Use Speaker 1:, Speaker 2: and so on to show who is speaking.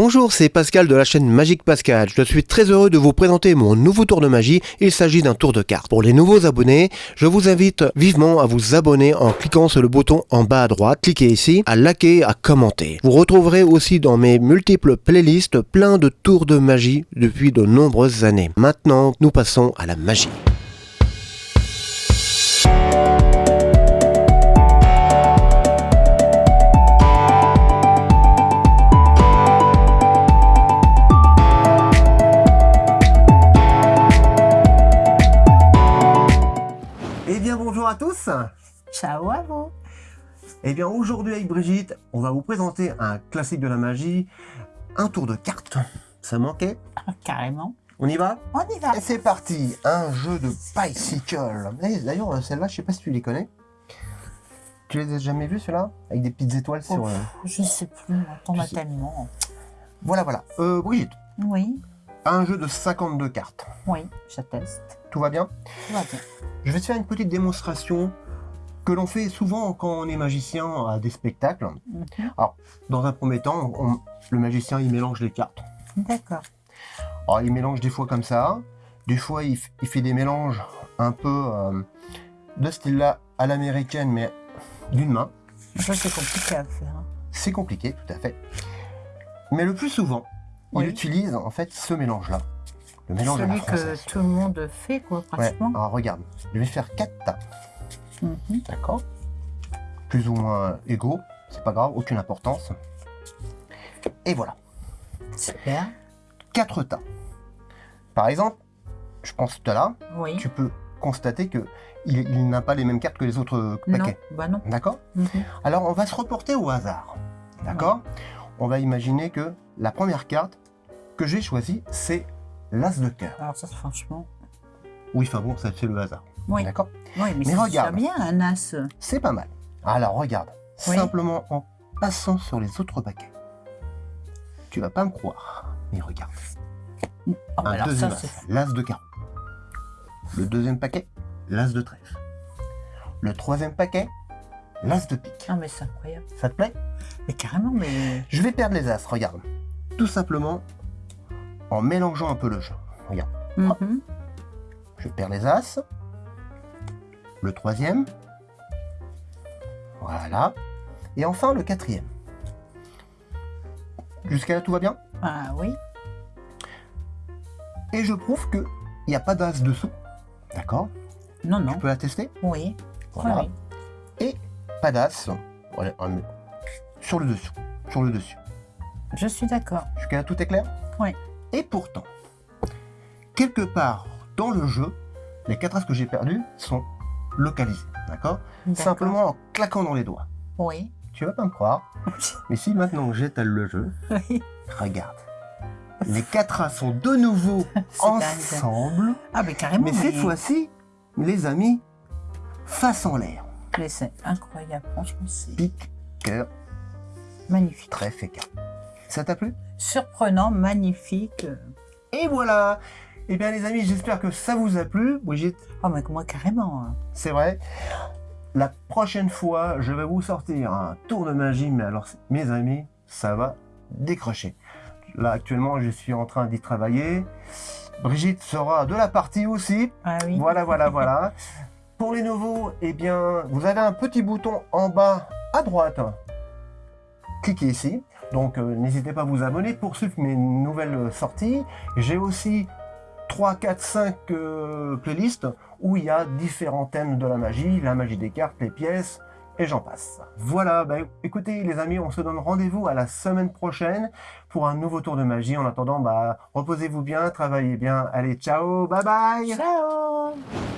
Speaker 1: Bonjour, c'est Pascal de la chaîne Magique Pascal. Je suis très heureux de vous présenter mon nouveau tour de magie. Il s'agit d'un tour de cartes. Pour les nouveaux abonnés, je vous invite vivement à vous abonner en cliquant sur le bouton en bas à droite. Cliquez ici, à liker, à commenter. Vous retrouverez aussi dans mes multiples playlists plein de tours de magie depuis de nombreuses années. Maintenant, nous passons à la magie. À tous
Speaker 2: Ciao à vous
Speaker 1: Eh bien aujourd'hui avec Brigitte, on va vous présenter un classique de la magie, un tour de cartes. Ça manquait?
Speaker 2: Ah, Carrément.
Speaker 1: On y va?
Speaker 2: On y va
Speaker 1: Et c'est parti, un jeu de bicycle. Eh, D'ailleurs, celle-là, je sais pas si tu les connais. Tu les as jamais vus, ceux-là? Avec des petites étoiles sur...
Speaker 2: Ouf,
Speaker 1: euh,
Speaker 2: Je sais plus, on
Speaker 1: je
Speaker 2: a
Speaker 1: sais-
Speaker 2: tellement.
Speaker 1: Voilà, voilà. Euh, Brigitte,
Speaker 2: Oui,
Speaker 1: un jeu de 52 cartes.
Speaker 2: oui, je teste.
Speaker 1: Tout va bien
Speaker 2: Tout va bien.
Speaker 1: Je vais te faire une petite démonstration que l'on fait souvent quand on est magicien à des spectacles.
Speaker 2: Mhm.
Speaker 1: Dans un premier temps, on- le magicien, il mélange les cartes.
Speaker 2: D'accord.
Speaker 1: Alors, il mélange des fois comme ça. Des fois, il, fait des mélanges un peu euh, de style là à l'américaine, mais d'une main.
Speaker 2: Ça, c'est compliqué à faire. hein.
Speaker 1: C'est compliqué, tout à fait. Mais le plus souvent,
Speaker 2: Oui.
Speaker 1: il utilise en fait ce mélange-là. Le mélange la
Speaker 2: Celui que tout le monde fait, quoi,
Speaker 1: Ouais,
Speaker 2: pratiquement.
Speaker 1: alors regarde, je vais faire quatre tas,
Speaker 2: Mhm.
Speaker 1: d'accord Plus ou moins égaux, c'est pas grave, aucune importance. Et voilà,
Speaker 2: Super.
Speaker 1: quatre tas. Par exemple, je pense tout à l'heure,
Speaker 2: Oui.
Speaker 1: tu peux constater que il, il n'a pas les mêmes cartes que les autres
Speaker 2: Non,
Speaker 1: paquets.
Speaker 2: bah non.
Speaker 1: D'accord
Speaker 2: Mhm.
Speaker 1: Alors on va se reporter au hasard. D'accord On va imaginer que la première carte que j'ai choisie, c'est l'As de cœur.
Speaker 2: Alors ça, franchement...
Speaker 1: Oui, enfin bon, ça c'est le hasard.
Speaker 2: Oui,
Speaker 1: D'accord?
Speaker 2: Oui mais,
Speaker 1: Mais
Speaker 2: c'est
Speaker 1: regarde.
Speaker 2: bien un as.
Speaker 1: C'est pas mal. Alors regarde,
Speaker 2: Oui.
Speaker 1: simplement en passant sur les autres paquets. Tu vas pas me croire, mais regarde.
Speaker 2: Oh,
Speaker 1: Un
Speaker 2: alors
Speaker 1: deuxième
Speaker 2: ça,
Speaker 1: as, l'As de carreau. Le deuxième paquet, l'As de trèfle. Le troisième paquet, l'As de pique.
Speaker 2: Ah, mais c'est incroyable.
Speaker 1: Ça te plaît?
Speaker 2: Mais carrément, mais...
Speaker 1: Je vais perdre les As, regarde. Tout simplement en mélangeant un peu le jeu. Regarde,
Speaker 2: Mhm.
Speaker 1: je perds les As. Le troisième. Voilà. Et enfin le quatrième. Jusqu'à là, tout va bien?
Speaker 2: Ah oui.
Speaker 1: Et je prouve qu'il n'y a pas d'As dessous. D'accord?
Speaker 2: Non,
Speaker 1: Tu
Speaker 2: non.
Speaker 1: peux l'attester
Speaker 2: Oui.
Speaker 1: Voilà.
Speaker 2: Oui,
Speaker 1: Et pas d'As. Voilà, sur le dessous. Sur le dessus.
Speaker 2: Je suis d'accord.
Speaker 1: Jusqu'à là, tout est clair?
Speaker 2: Oui.
Speaker 1: Et pourtant, quelque part dans le jeu, les quatre as que j'ai perdus sont localisés. D'accord? Simplement en claquant dans les doigts.
Speaker 2: Oui.
Speaker 1: Tu vas pas me croire, mais si maintenant j'étale le jeu,
Speaker 2: Oui.
Speaker 1: regarde. Les quatre as sont de nouveau
Speaker 2: dingue.
Speaker 1: ensemble,
Speaker 2: Ah, mais carrément.
Speaker 1: mais cette fois-ci, les amis, face en l'air.
Speaker 2: Mais c'est incroyable, franchement, c'est
Speaker 1: Pique, cœur,
Speaker 2: magnifique.
Speaker 1: et carte. Ça t'a plu?
Speaker 2: Surprenant, magnifique.
Speaker 1: Et voilà Eh bien les amis, j'espère que ça vous a plu. Brigitte,
Speaker 2: Oh, mais moi, carrément. hein.
Speaker 1: c'est vrai. La prochaine fois, je vais vous sortir un tour de magie, mais alors, mes amis, ça va décrocher. Là, actuellement, je suis en train d'y travailler. Brigitte sera de la partie aussi.
Speaker 2: Ah oui.
Speaker 1: Voilà, voilà, voilà. Pour les nouveaux, eh bien, vous avez un petit bouton en bas à droite. Cliquez ici. Donc, euh, n'hésitez pas à vous abonner pour suivre mes nouvelles sorties. J'ai aussi 3, 4, 5 euh, playlists où il y a différents thèmes de la magie, la magie des cartes, les pièces, et j'en passe. Voilà, bah, écoutez les amis, on se donne rendez-vous à la semaine prochaine pour un nouveau tour de magie. En attendant, bah, reposez-vous bien, travaillez bien. Allez, ciao, bye bye
Speaker 2: Ciao